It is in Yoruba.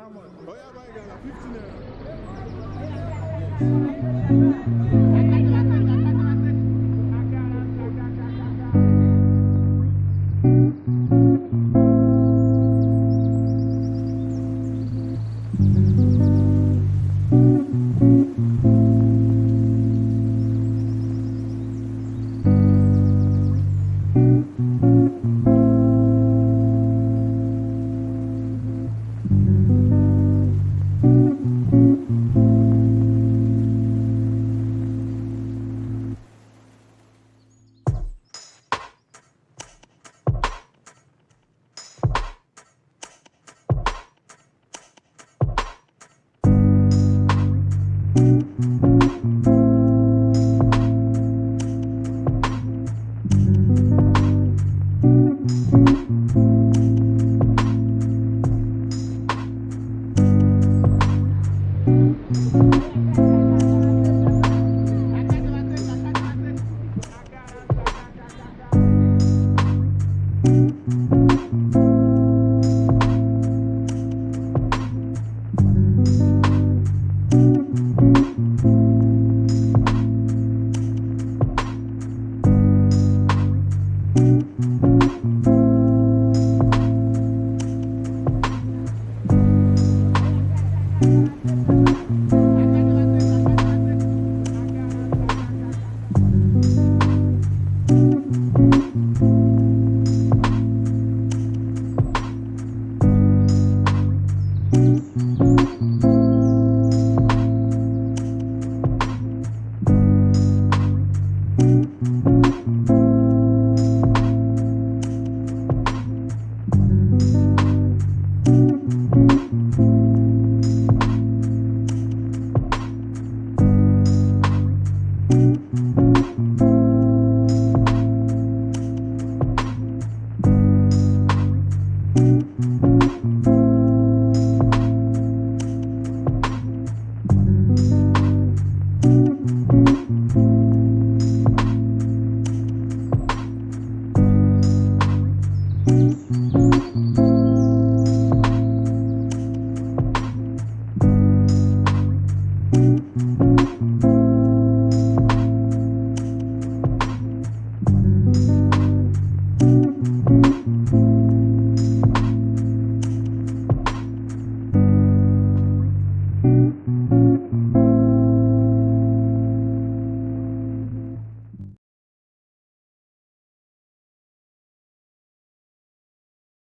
Oya báyìí gàdà fifty naira. Thank you. Thank you.